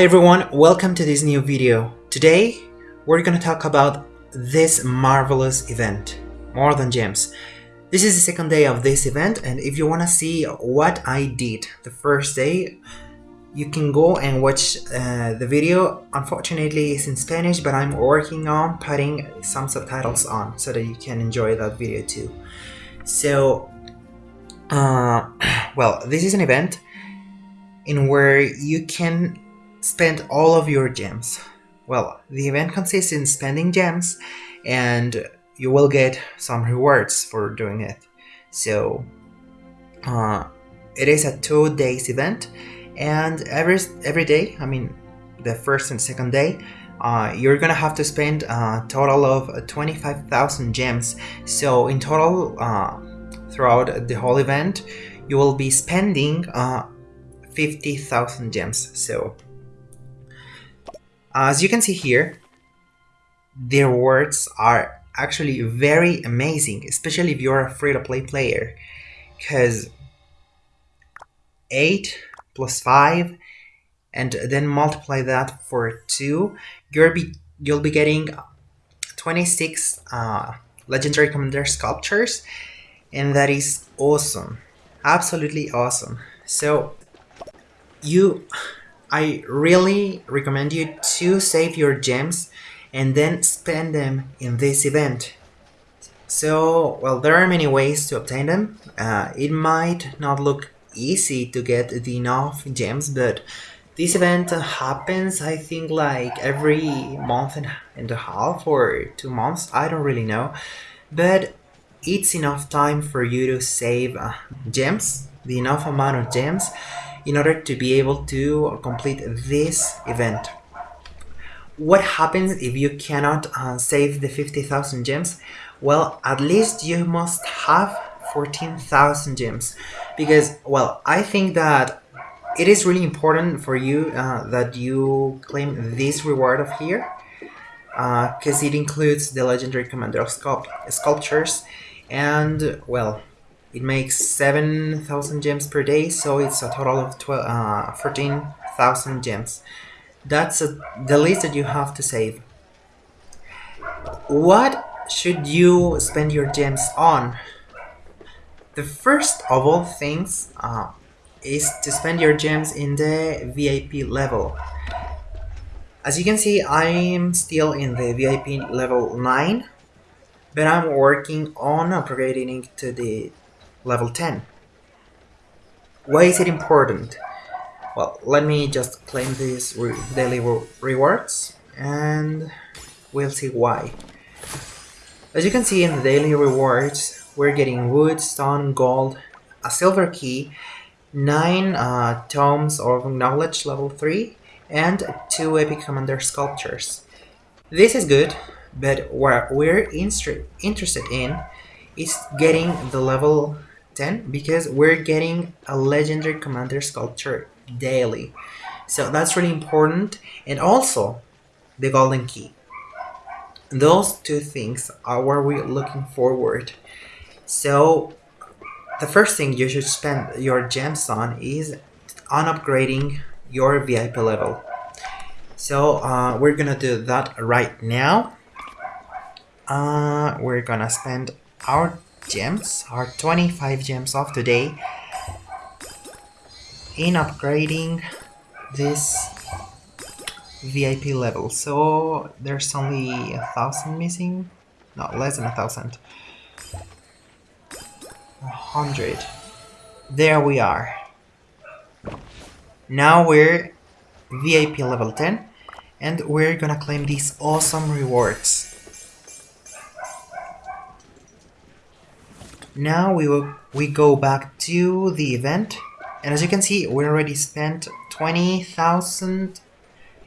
Hi everyone, welcome to this new video. Today, we're gonna talk about this marvelous event, More Than Gems. This is the second day of this event and if you wanna see what I did the first day, you can go and watch uh, the video. Unfortunately, it's in Spanish, but I'm working on putting some subtitles on so that you can enjoy that video too. So, uh, well, this is an event in where you can spend all of your gems. Well, the event consists in spending gems and you will get some rewards for doing it. So, uh, it is a two days event and every every day i mean the first and second day uh, you're gonna have to spend a total of 25,000 gems so in total uh, throughout the whole event you will be spending uh, 50,000 gems so as you can see here their words are actually very amazing especially if you're a free-to-play player. Because 8 plus 5 and then multiply that for 2 you'll be you'll be getting 26 uh, legendary commander sculptures and that is awesome. Absolutely awesome. So you I really recommend you to save your gems and then spend them in this event. So well there are many ways to obtain them. Uh, it might not look easy to get the enough gems but this event happens I think like every month and a half or two months I don't really know. But it's enough time for you to save uh, gems the enough amount of gems in order to be able to complete this event. What happens if you cannot uh, save the 50,000 gems? Well at least you must have 14,000 gems. Because well I think that it is really important for you uh, that you claim this reward of here because uh, it includes the legendary commander of sculpt sculptures. And well it makes 7,000 gems per day so it's a total of 12, uh, 14,000 gems. That's a, the least that you have to save. What should you spend your gems on? The first of all things uh, is to spend your gems in the VIP level. As you can see, I'm still in the VIP level 9, but I'm working on upgrading to the level 10. Why is it important? Well, let me just claim these re daily re rewards and we'll see why. As you can see in the daily rewards, we're getting wood, stone, gold, a silver key, 9 uh, tomes of knowledge level 3, and 2 epic commander sculptures. This is good, but what we're interested in is getting the level 10 because we're getting a legendary commander sculpture daily. So that's really important and also the golden key. Those two things are where we're looking forward so the first thing you should spend your gems on is on upgrading your VIP level. So uh, we're gonna do that right now. Uh, we're gonna spend our gems, our 25 gems of today in upgrading this VIP level. So there's only a thousand missing, not less than a thousand. A 100. There we are. Now we're VIP level 10 and we're gonna claim these awesome rewards. Now we will we go back to the event. And as you can see we already spent 20,000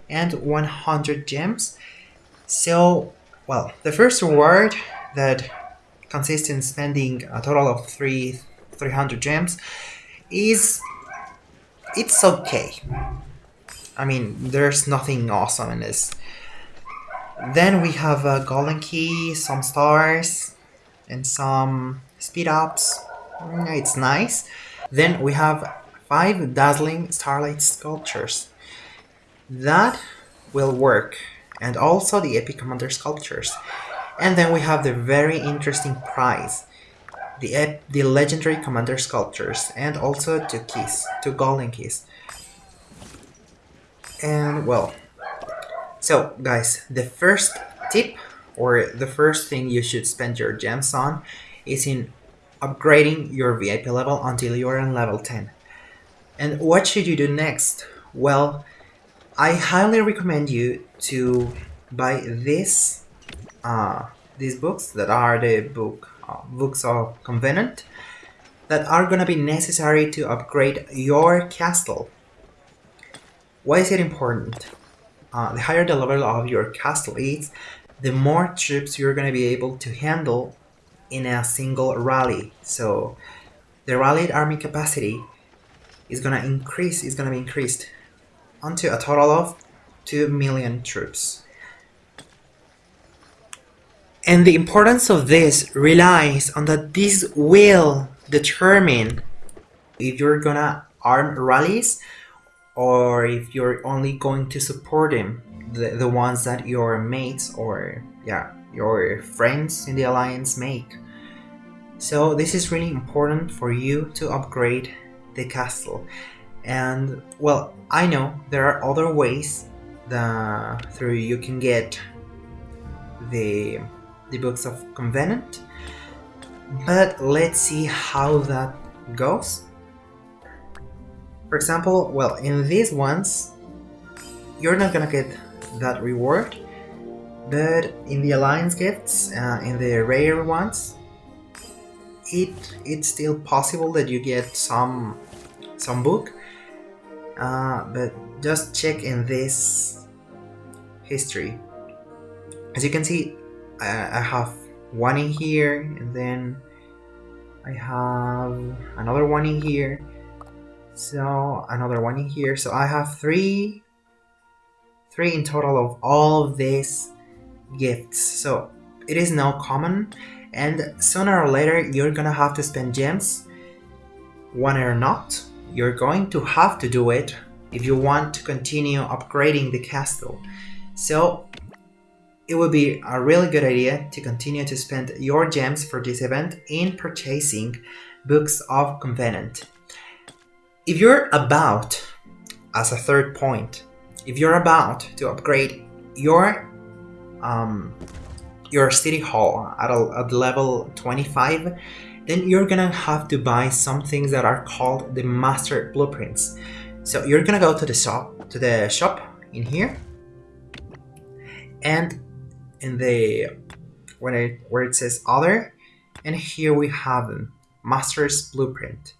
and 100 gems. So, well, the first reward that consists in spending a total of three 300 gems is it's okay. I mean there's nothing awesome in this. Then we have a golden key some stars and some speed ups. Mm, it's nice. Then we have five dazzling starlight sculptures. That will work. And also the epic commander sculptures. And then we have the very interesting prize. The the legendary commander sculptures. And also two keys two golden keys and well so guys the first tip or the first thing you should spend your gems on is in upgrading your VIP level until you are on level 10 and what should you do next well I highly recommend you to buy this uh, these books that are the book uh, books of Covenant that are gonna be necessary to upgrade your castle. Why is it important? Uh, the higher the level of your castle is, the more troops you're gonna be able to handle in a single rally. So the rallied army capacity is gonna increase, is gonna be increased onto a total of 2 million troops. And the importance of this relies on that this will determine if you're gonna arm rallies or if you're only going to support them, the, the ones that your mates or yeah, your friends in the alliance make. So this is really important for you to upgrade the castle. And well, I know there are other ways that through you can get the the books of Covenant, but let's see how that goes. For example, well, in these ones, you're not gonna get that reward, but in the Alliance gifts, uh, in the rare ones, it it's still possible that you get some some book. Uh, but just check in this history. As you can see I, I have one in here and then I have another one in here. So another one in here. So I have three three in total of all of these gifts. So it is now common and sooner or later you're gonna have to spend gems one or not you're going to have to do it if you want to continue upgrading the castle. So it would be a really good idea to continue to spend your gems for this event in purchasing Books of Covenant. If you're about, as a third point, if you're about to upgrade your um, your city hall at, a, at level 25, then you're gonna have to buy some things that are called the master blueprints. So you're gonna go to the shop, to the shop in here, and in the when it where it says other, and here we have master's blueprint.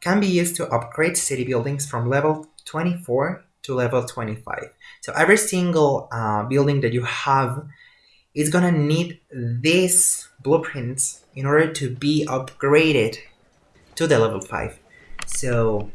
Can be used to upgrade city buildings from level 24 to level 25. So every single uh, building that you have is gonna need this blueprints in order to be upgraded to the level 5. So,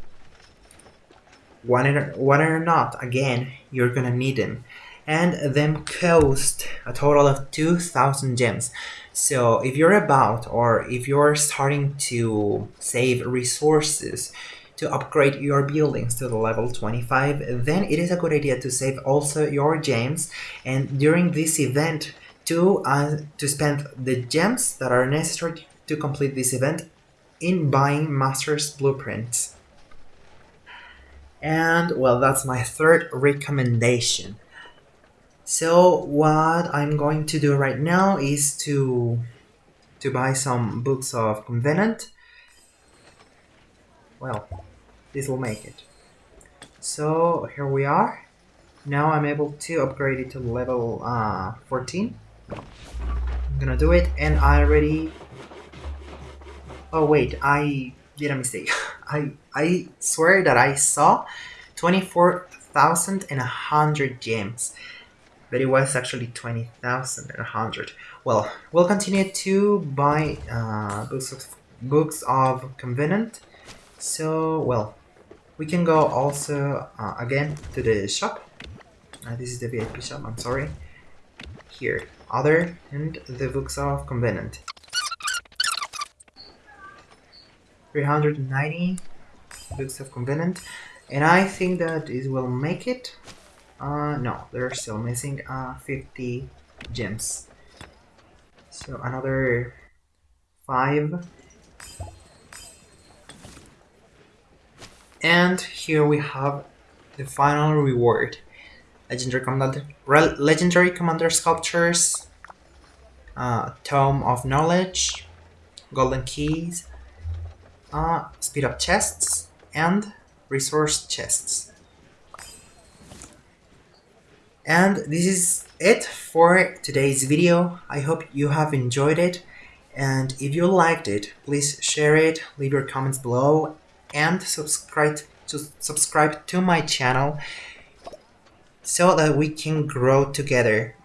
one or, or not, again, you're gonna need them. And them cost a total of 2000 gems. So if you're about or if you're starting to save resources to upgrade your buildings to the level 25, then it is a good idea to save also your gems and during this event to, uh, to spend the gems that are necessary to complete this event in buying Master's Blueprints. And well, that's my third recommendation. So what I'm going to do right now is to to buy some books of Covenant. Well, this will make it. So here we are. Now I'm able to upgrade it to level uh, 14. I'm gonna do it and I already oh wait I did a mistake I I swear that I saw 24,100 gems but it was actually 20,100 well we'll continue to buy uh, books of books of Covenant so well we can go also uh, again to the shop uh, this is the VIP shop I'm sorry here other and the books of Covenant. 390 books of Covenant. and I think that it will make it. Uh, no, they're still missing uh, 50 gems. So another 5. And here we have the final reward. Legendary Commander, Legendary Commander Sculptures, uh, Tome of Knowledge, Golden Keys, uh, Speed Up Chests, and Resource Chests. And this is it for today's video. I hope you have enjoyed it. And if you liked it, please share it, leave your comments below, and subscribe to subscribe to my channel so that we can grow together.